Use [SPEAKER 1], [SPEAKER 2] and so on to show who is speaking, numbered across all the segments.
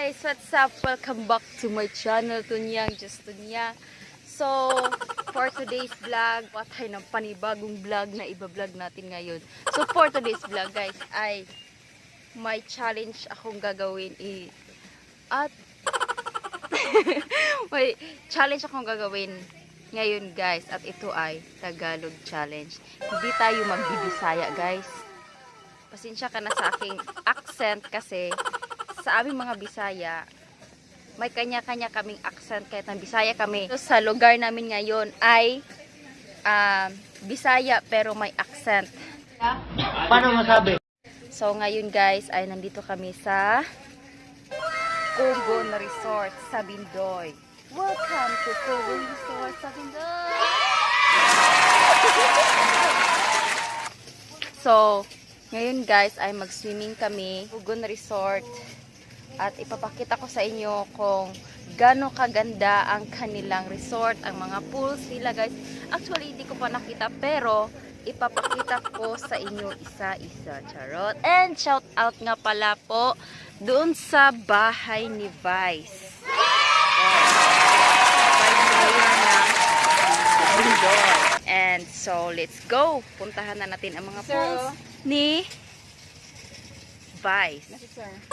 [SPEAKER 1] Guys! What's up? Welcome back to my channel, Tunyang Just Tunya. So, for today's vlog, watay ng panibagong vlog na iba-vlog natin ngayon. So, for today's vlog guys, ay may challenge akong gagawin i at may challenge akong gagawin ngayon guys at ito ay Tagalog challenge. Hindi tayo magbibisaya guys. Pasensya ka na sa aking accent kasi sa aming mga Bisaya, may kanya-kanya kaming accent kahit ng Bisaya kami. So, sa lugar namin ngayon ay um, Bisaya pero may accent.
[SPEAKER 2] Paano masabi?
[SPEAKER 1] So ngayon guys ay nandito kami sa Kugon Resort sa Bindoy. Welcome to Kugon Resort sa Bindoy! so, ngayon guys ay mag-swimming kami Kugon Resort at ipapakita ko sa inyo kung gaano kaganda ang kanilang resort, ang mga pools nila guys. Actually, hindi ko pa nakita pero ipapakita ko sa inyo isa-isa. Charot. And shout out nga pala po doon sa bahay ni Vice. And so, let's go. Puntahan na natin ang mga pools ni Vice.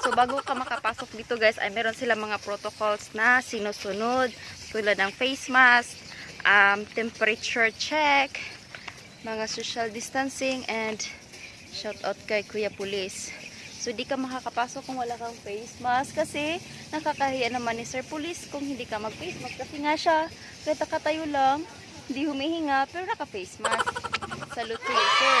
[SPEAKER 1] So, bago ka makapasok dito guys, ay meron sila mga protocols na sinusunod. Tulad ng face mask, um, temperature check, mga social distancing, and shout out kay Kuya Police. So, di ka makakapasok kung wala kang face mask kasi nakakahiya naman ni Sir Police kung hindi ka mag-face mask. Kasi nga siya, kahit nakatayo lang, hindi humihinga, pero naka-face mask. Salute to you, sir.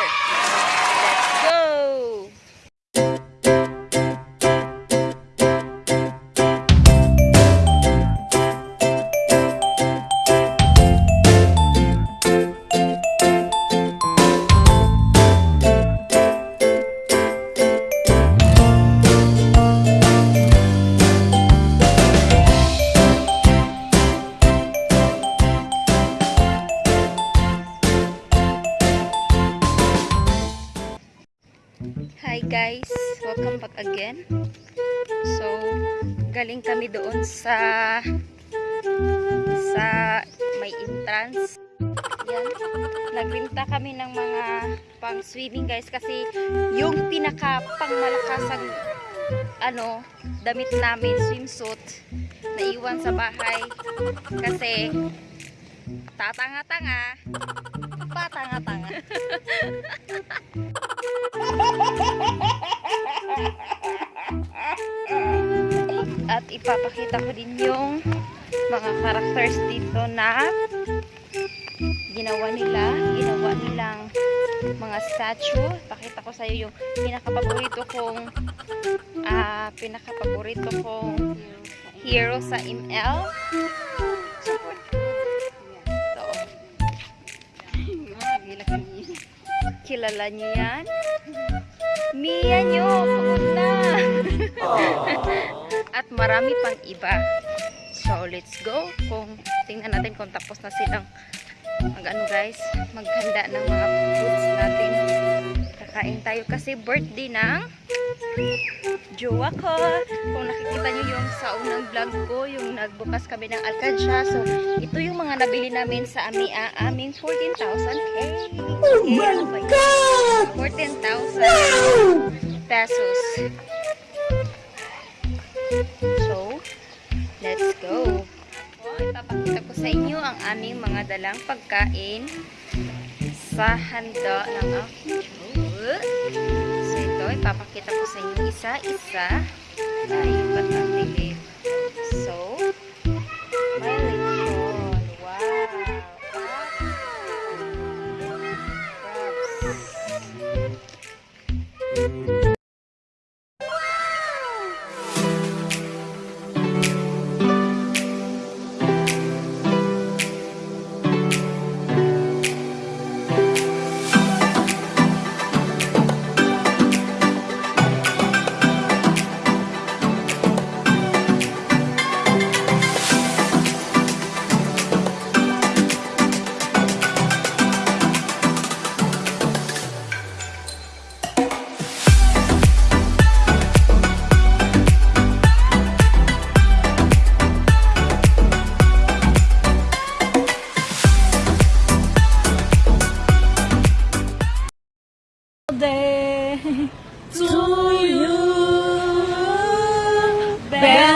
[SPEAKER 1] Hi guys, welcome back again. So, galing kami doon sa sa may entrance. Yan. Nagbinta kami ng mga pang swimming guys kasi yung pinaka pangmalakasang ano, damit namin swimsuit naiwan sa bahay kasi tatanga-tanga patanga-tanga at ipapakita ko din yung mga characters dito na ginawa nila ginawa nilang mga statue. Pakita ko sa iyo yung pinakapaborito kong ah pinakapaborito kong hero sa ML ito kilala niyo yan Mia nyo pagod na at marami pang iba. So, let's go. Kung tingnan natin kung tapos na silang mag ano guys, maghanda ng mga foods natin. Kakain tayo kasi birthday ng jowa ko. Kung nakikita nyo yung sa unang vlog ko, yung nagbukas kami ng Alcadra. So, ito yung mga nabili namin sa ami, ah, aming 14,000 cake. Oh my God! 14,000 pesos. So, let's go. O, ipapakita ko sa inyo ang aming mga dalang pagkain sa handa ng aking jowa. Ipapakita ko sa inyo isa-isa na iba't ang bili.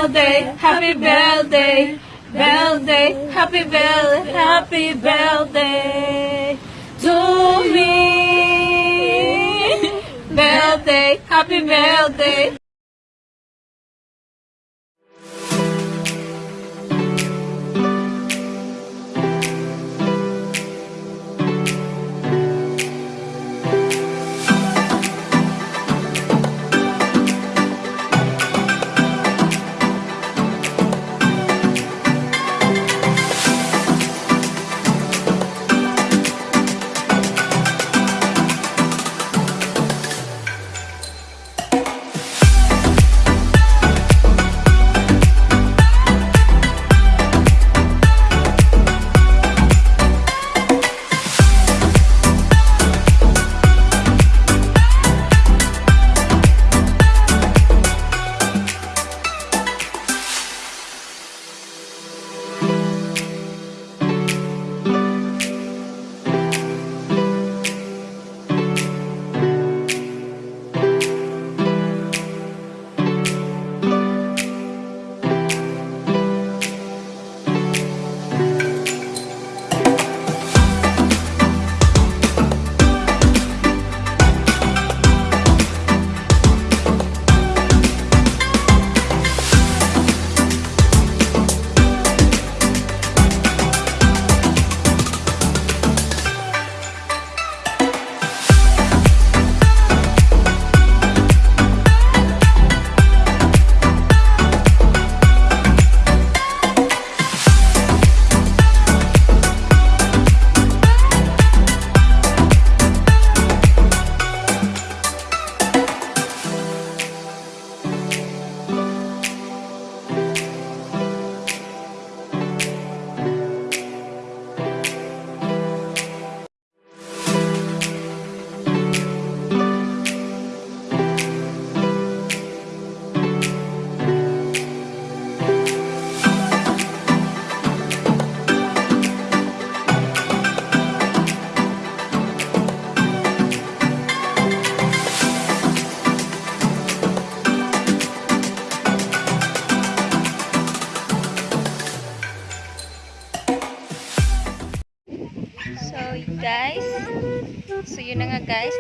[SPEAKER 3] Birthday, happy birthday, birthday, happy birthday, happy birthday to me. Birthday, happy birthday.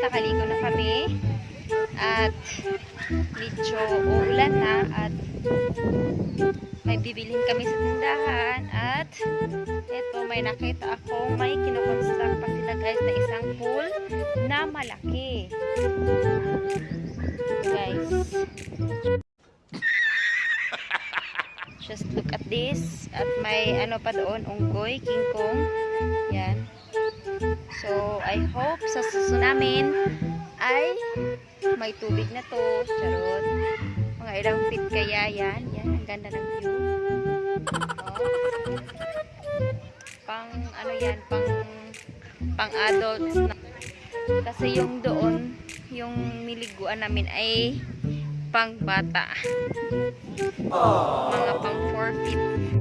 [SPEAKER 1] Nakaligo na kami. At medyo uulan na at may bibilhin kami sa tindahan at eto may nakita ako may kinoconstruct pa sila guys na isang pool na malaki. Guys. Just look at this. At may ano pa doon, unggoy, king kong. Yan. So, I hope sa susunod namin ay may tubig na to. Charot. Mga ilang feet kaya yan. Yan, ang ganda ng view. Oh. Pang, ano yan, pang, pang adults na. Kasi yung doon, yung niliguan namin ay pang bata. Mga pang 4 feet.